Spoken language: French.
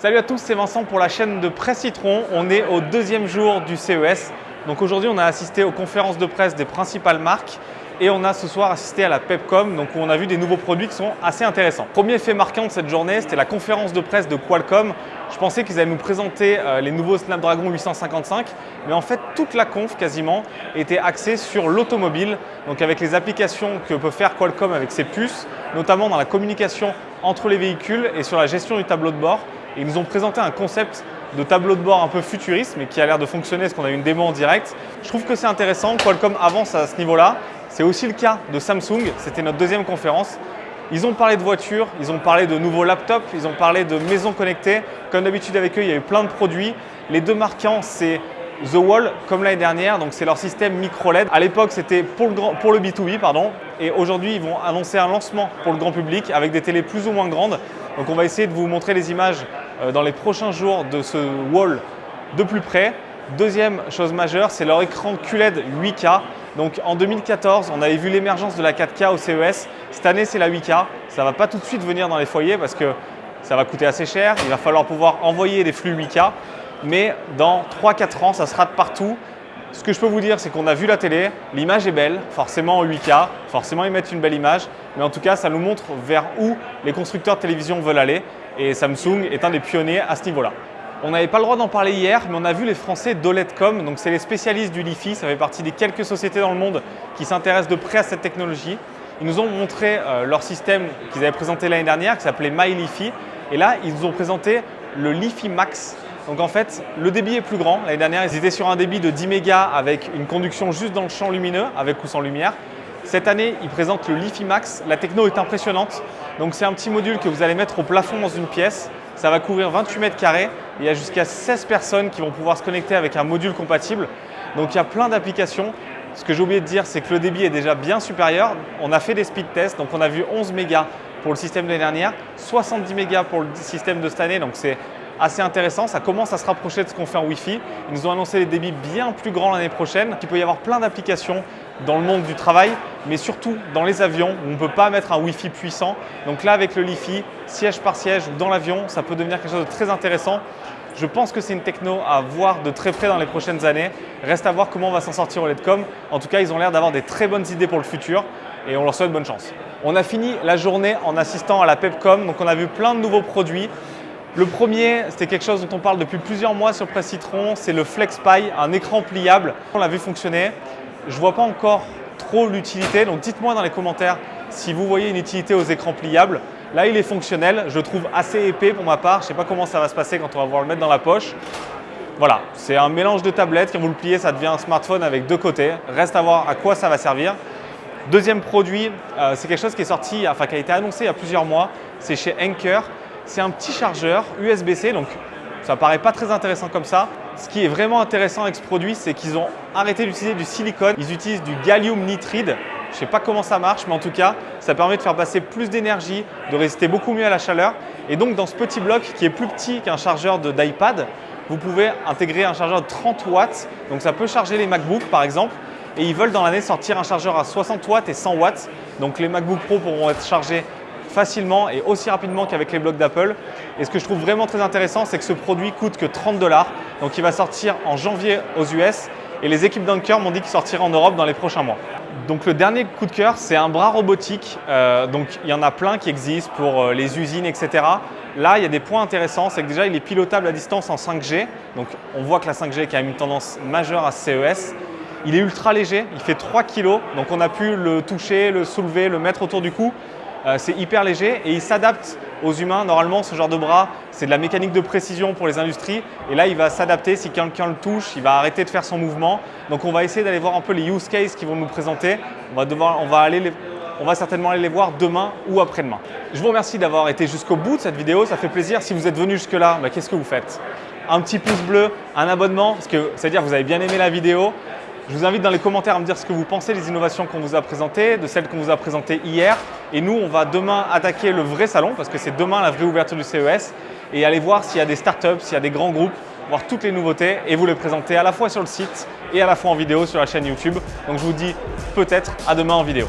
Salut à tous, c'est Vincent pour la chaîne de Presse Citron. On est au deuxième jour du CES. Donc aujourd'hui, on a assisté aux conférences de presse des principales marques et on a ce soir assisté à la Pepcom, donc où on a vu des nouveaux produits qui sont assez intéressants. Premier fait marquant de cette journée, c'était la conférence de presse de Qualcomm. Je pensais qu'ils allaient nous présenter euh, les nouveaux Snapdragon 855, mais en fait, toute la conf quasiment était axée sur l'automobile, donc avec les applications que peut faire Qualcomm avec ses puces, notamment dans la communication entre les véhicules et sur la gestion du tableau de bord ils nous ont présenté un concept de tableau de bord un peu futuriste, mais qui a l'air de fonctionner parce qu'on a eu une démo en direct. Je trouve que c'est intéressant, Qualcomm avance à ce niveau-là. C'est aussi le cas de Samsung, c'était notre deuxième conférence. Ils ont parlé de voitures, ils ont parlé de nouveaux laptops, ils ont parlé de maisons connectées. Comme d'habitude avec eux, il y a eu plein de produits. Les deux marquants, c'est The Wall, comme l'année dernière, donc c'est leur système micro LED. À l'époque, c'était pour, pour, le B2B, pardon, et aujourd'hui, ils vont annoncer un lancement pour le grand public avec des télés plus ou moins grandes. Donc on va essayer de vous montrer les images dans les prochains jours de ce wall de plus près. Deuxième chose majeure, c'est leur écran QLED 8K. Donc en 2014, on avait vu l'émergence de la 4K au CES. Cette année, c'est la 8K. Ça ne va pas tout de suite venir dans les foyers parce que ça va coûter assez cher. Il va falloir pouvoir envoyer des flux 8K. Mais dans 3-4 ans, ça sera de partout. Ce que je peux vous dire, c'est qu'on a vu la télé, l'image est belle, forcément en 8K, forcément ils mettent une belle image, mais en tout cas, ça nous montre vers où les constructeurs de télévision veulent aller et Samsung est un des pionniers à ce niveau-là. On n'avait pas le droit d'en parler hier, mais on a vu les Français d'OLEDcom, donc c'est les spécialistes du Li-Fi, ça fait partie des quelques sociétés dans le monde qui s'intéressent de près à cette technologie. Ils nous ont montré euh, leur système qu'ils avaient présenté l'année dernière, qui s'appelait MyLiFi, et là, ils nous ont présenté le Li-Fi Max, donc en fait, le débit est plus grand. L'année dernière, ils étaient sur un débit de 10 mégas avec une conduction juste dans le champ lumineux, avec ou sans lumière. Cette année, ils présentent le Li-Fi Max. La techno est impressionnante. Donc c'est un petit module que vous allez mettre au plafond dans une pièce. Ça va couvrir 28 mètres carrés. Il y a jusqu'à 16 personnes qui vont pouvoir se connecter avec un module compatible. Donc il y a plein d'applications. Ce que j'ai oublié de dire, c'est que le débit est déjà bien supérieur. On a fait des speed tests, donc on a vu 11 mégas pour le système de l'année dernière, 70 mégas pour le système de cette année, donc c'est assez intéressant. Ça commence à se rapprocher de ce qu'on fait en Wi-Fi. Ils nous ont annoncé des débits bien plus grands l'année prochaine. Il peut y avoir plein d'applications dans le monde du travail, mais surtout dans les avions où on ne peut pas mettre un Wi-Fi puissant. Donc là, avec le Li-Fi, siège par siège dans l'avion, ça peut devenir quelque chose de très intéressant. Je pense que c'est une techno à voir de très près dans les prochaines années. Reste à voir comment on va s'en sortir au LEDcom. En tout cas, ils ont l'air d'avoir des très bonnes idées pour le futur et on leur souhaite bonne chance. On a fini la journée en assistant à la Pepcom, donc on a vu plein de nouveaux produits. Le premier, c'était quelque chose dont on parle depuis plusieurs mois sur Presse Citron, c'est le FlexPy, un écran pliable. On l'a vu fonctionner. Je ne vois pas encore trop l'utilité, donc dites-moi dans les commentaires si vous voyez une utilité aux écrans pliables. Là, il est fonctionnel, je le trouve assez épais pour ma part. Je ne sais pas comment ça va se passer quand on va pouvoir le mettre dans la poche. Voilà, c'est un mélange de tablettes. Quand vous le pliez, ça devient un smartphone avec deux côtés. Reste à voir à quoi ça va servir. Deuxième produit, euh, c'est quelque chose qui est sorti, enfin qui a été annoncé il y a plusieurs mois. C'est chez Anker. C'est un petit chargeur USB-C, donc ça paraît pas très intéressant comme ça. Ce qui est vraiment intéressant avec ce produit, c'est qu'ils ont arrêté d'utiliser du silicone. Ils utilisent du gallium nitride. Je sais pas comment ça marche, mais en tout cas, ça permet de faire passer plus d'énergie, de résister beaucoup mieux à la chaleur. Et donc, dans ce petit bloc qui est plus petit qu'un chargeur d'iPad, vous pouvez intégrer un chargeur de 30 watts. Donc, ça peut charger les MacBooks, par exemple. Et ils veulent dans l'année sortir un chargeur à 60 watts et 100 watts. Donc, les MacBook Pro pourront être chargés facilement et aussi rapidement qu'avec les blocs d'Apple. Et ce que je trouve vraiment très intéressant, c'est que ce produit coûte que 30 dollars. Donc il va sortir en janvier aux US et les équipes d'Anker m'ont dit qu'il sortira en Europe dans les prochains mois. Donc le dernier coup de cœur, c'est un bras robotique. Euh, donc il y en a plein qui existent pour euh, les usines, etc. Là, il y a des points intéressants, c'est que déjà il est pilotable à distance en 5G. Donc on voit que la 5G qui a une tendance majeure à CES. Il est ultra léger, il fait 3 kg, donc on a pu le toucher, le soulever, le mettre autour du cou. Euh, c'est hyper léger et il s'adapte aux humains. Normalement, ce genre de bras, c'est de la mécanique de précision pour les industries. Et là, il va s'adapter. Si quelqu'un le touche, il va arrêter de faire son mouvement. Donc, on va essayer d'aller voir un peu les use cases qu'ils vont nous présenter. On va, certainement aller les voir demain ou après-demain. Je vous remercie d'avoir été jusqu'au bout de cette vidéo. Ça fait plaisir. Si vous êtes venu jusque-là, bah, qu'est-ce que vous faites? Un petit pouce bleu, un abonnement, parce que c'est-à-dire que vous avez bien aimé la vidéo. Je vous invite dans les commentaires à me dire ce que vous pensez des innovations qu'on vous a présentées, de celles qu'on vous a présentées hier. Et nous, on va demain attaquer le vrai salon parce que c'est demain la vraie ouverture du CES et aller voir s'il y a des startups, s'il y a des grands groupes, voir toutes les nouveautés et vous les présenter à la fois sur le site et à la fois en vidéo sur la chaîne YouTube. Donc je vous dis peut-être à demain en vidéo.